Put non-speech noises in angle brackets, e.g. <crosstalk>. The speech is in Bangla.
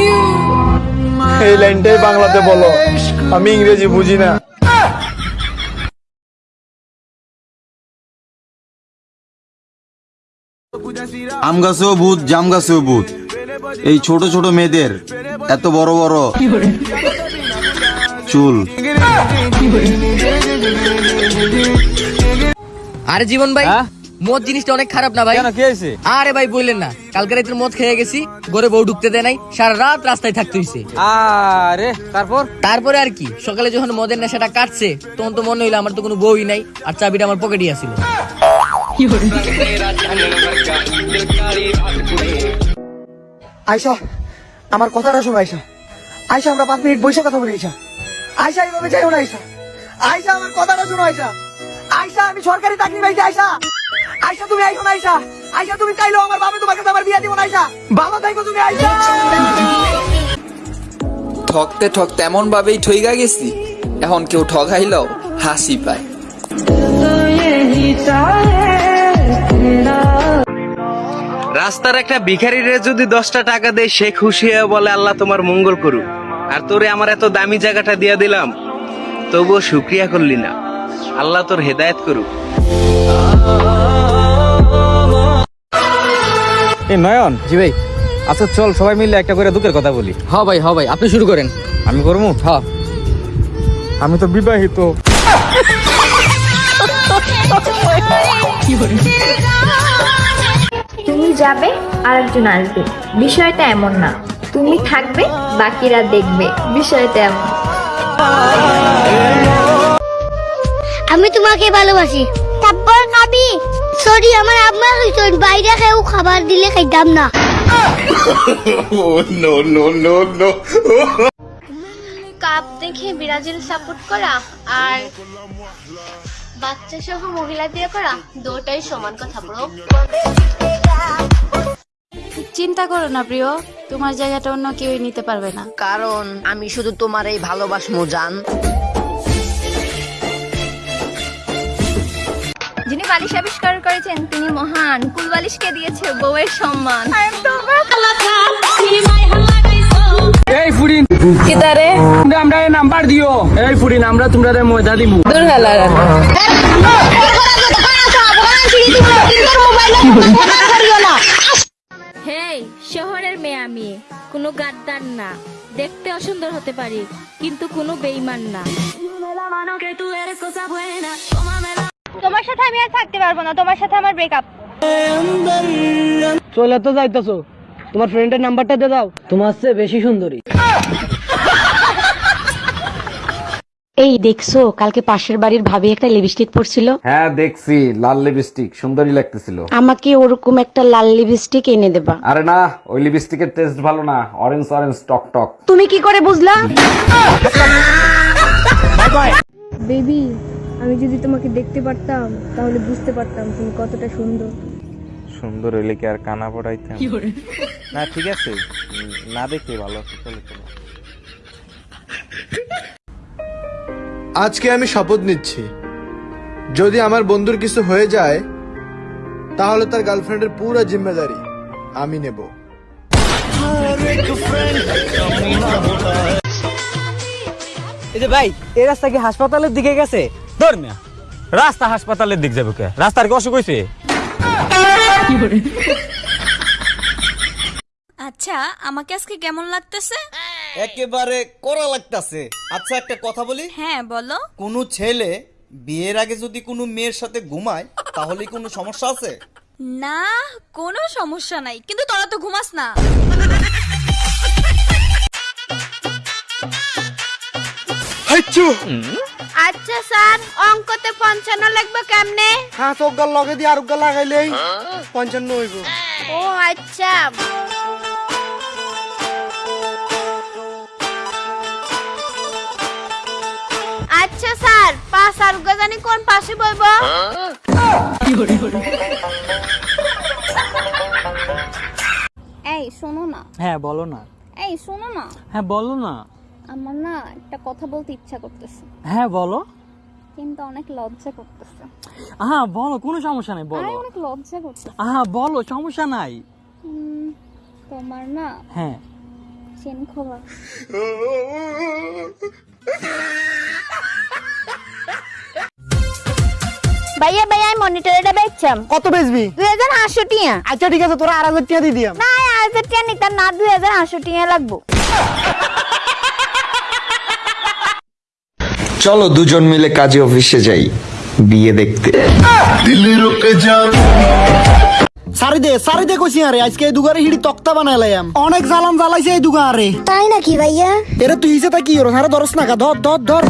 you. এই লাইনটাই বাংলাতে বলো। আমি ইংরেজি বুঝি না। আম গাছেও ভূত জাম গাছেও ভূত এই ছোট ছোট মেয়েদের এত বড় বড় চুল। আরে জীবন ভাই মদ জিনিসটা অনেক খারাপ না ভাই? কেন কি হয়েছে? আরে ভাই বললেন না। কালকে রাতের মদ খেয়ে গেছি ঘরে বউ ঢুকতে দেয় নাই সারা রাত রাস্তায় থাকতে হইছে। আরে তারপর? তারপরে আর কি সকালে যখন মদের নেশাটা কাটছে তখন তো মনে হইল আমার তো কোনো বউই নাই আর চাবিটা আমার পকেটে আছিল। আয়সা আমার কথাটা শোনো আয়সা আয়সা আমরা পাঁচ মিনিট বসে কথা বলি আয়সা আয়সা এইভাবে যাইও না আয়সা আয়সা আমার কথাটা শোনো আয়সা আয়সা আমি সরকারি চাকরি পাইছি আয়সা আয়সা তুমি আইসো না আয়সা আয়সা তুমি চাইলো আমার বাবা তোমাকে তো আমার বিয়ে দিব না আয়সা ভালো থাকো তুমি আয়সা ঠকতে ঠকতে এমন ভাবেই ঠইগা গেছি এখন কেউ ঠগাইলেও হাসি পায়। রাস্তার একটা ভিখারিরে যদি দশটা টাকা দেয় সে খুশি হয়ে বলে আল্লাহ তোমার মঙ্গল করুক। আর তোরে আমার এত দামি জায়গাটা দিয়া দিলাম তবুও শুক্রিয়া করলি না। আল্লাহ তোর হেদায়েত করুক। এই নয়ন। জি ভাই। আচ্ছা চল সবাই মিলে একটা করে দুঃখের কথা বলি। হ ভাই হ ভাই আপনি শুরু করেন। আমি করব? হ আমি তো বিবাহিত। তুমি যাবে আরেকজন আসবে। বিষয়টা এমন না। তুমি থাকবে বাকিরা দেখবে। বিষয়টা এমন। আমি তোমাকে ভালোবাসি। তারপর খাবি আম্মা বাইরে কেউ খাবার দিলে খাইতাম না। <laughs> কাপ দেখে ব্রাজিল সাপোর্ট করা আর বাচ্চা সহ মহিলা দিয়ে করা দুটাই সমান কথা ব্রো চিন্তা করো না প্রিয়। তোমার জায়গাটা অন্য কেউই নিতে পারবে না। কারণ আমি শুধু তোমার এই ভালোবাসমু জান। যিনি বালিশ আবিষ্কার করেছেন তিনি মহান। কুল বালিশকে দিয়েছে বউয়ের সম্মান। এই ফুডিন কিতারে? আমরা নাম্বার দিও। এই ফুডিন আমরা তোমরা মজা দিমু। দূর হেলা হেই শহরের মেয়ে আমি। কোনো গাদ্দার না। দেখতে অসুন্দর হতে পারি কিন্তু কোনো বেইমান না। তোমার সাথে আমি আর থাকতে পারব না তোমার সাথে আমার ব্রেকআপ চলে তো যাইতেছো। তোমার ফ্রেন্ডের নাম্বারটা দিয়ে দাও। তোমার চেয়ে বেশি সুন্দরী। এই দেখছ কালকে পাশের বাড়ির ভাবি একটা লিপস্টিক পরছিল? হ্যাঁ দেখছি লাল লিপস্টিক সুন্দরী লাগতেছিল। আমাকে ওরকম একটা লাল লিপস্টিক এনে দেবা। আরে না ওই লিপস্টিকের টেস্ট ভালো না অরেঞ্জ অরেঞ্জ টক টক। তুমি কি করে বুঝলা? বেবি আমি যদি তোমাকে দেখতে পারতাম তাহলে বুঝতে পারতাম তুমি কতটা সুন্দর। সুন্দর হইলে কি আর কানা পড়াইতাম? না ঠিক আছে। না দেখে ভালো আছে চলো চলো আজকে আমি শপথ নিচ্ছি। যদি আমার বন্ধুর কিছু হয়ে যায় তাহলে তার গার্লফ্রেন্ডের পুরো জিম্মেদারি আমি নেব। এই যে ভাই এই রাস্তা কি হাসপাতালের দিকে গেছে? ধর মিয়া রাস্তা হাসপাতালের দিক যাবে কে? রাস্তার কি অসুখ হয়েছে আচ্ছা আমাকে আজকে কেমন লাগতেছে? একেবারে করা লাগতাছে। আচ্ছা একটা কথা বলি। হ্যাঁ বলো। কোনো ছেলে বিয়ের আগে যদি কোনো মেয়ের সাথে ঘুমায় তাহলে কোনো সমস্যা আছে? না কোনো সমস্যা নাই। কিন্তু তোরা তো ঘুমাস না। আচ্ছা স্যার অঙ্কতে পঞ্চান্ন লিখব কেমনে? হ্যাঁ চোখ লগে দিয়ে আর লাগাইলেই পঞ্চান্ন হইব। ও আচ্ছা। আচ্ছা স্যার পাঁচ আর জানি কোন পাশে বইব? এই শোনো না। হ্যাঁ বলো না। এই শোনো না। হ্যাঁ বলো না। আমার না একটা কথা বলতে ইচ্ছা করতেছে। হ্যাঁ বলো। কিন্তু অনেক লজ্জা করতেছে। হ্যাঁ বলো কোনো সমস্যা নাই বলো। আরে অনেক লজ্জা করতেছে। হ্যাঁ বলো সমস্যা নাই। তোমার না হ্যাঁ। চেন খোলা। ভাইয়া ভাইয়া আমি মনিটর এটা বেচছাম কত বেচবি? দুই হাজার আটশো টিয়া। আচ্ছা ঠিক আছে তোরা আর হাজার টাকা দিয়ে দিয়াম। না আড়াই হাজার টিয়া নিতাম না দুই হাজার আটশো টিয়া লাগবো। চলো দুজন মিলে কাজে অফিসে যাই বিয়ে দেখতে। সারি দে সারি দে কইছি আরে আজকে এই দুগারে হিড়ি তক্তা বানাইলাম অনেক জ্বালান জ্বালাইছে এই দুগারে। তাই নাকি ভাইয়া? এরে তুই হিসে তা কি হলো সারা ধরস না কা ধর ধর ধর।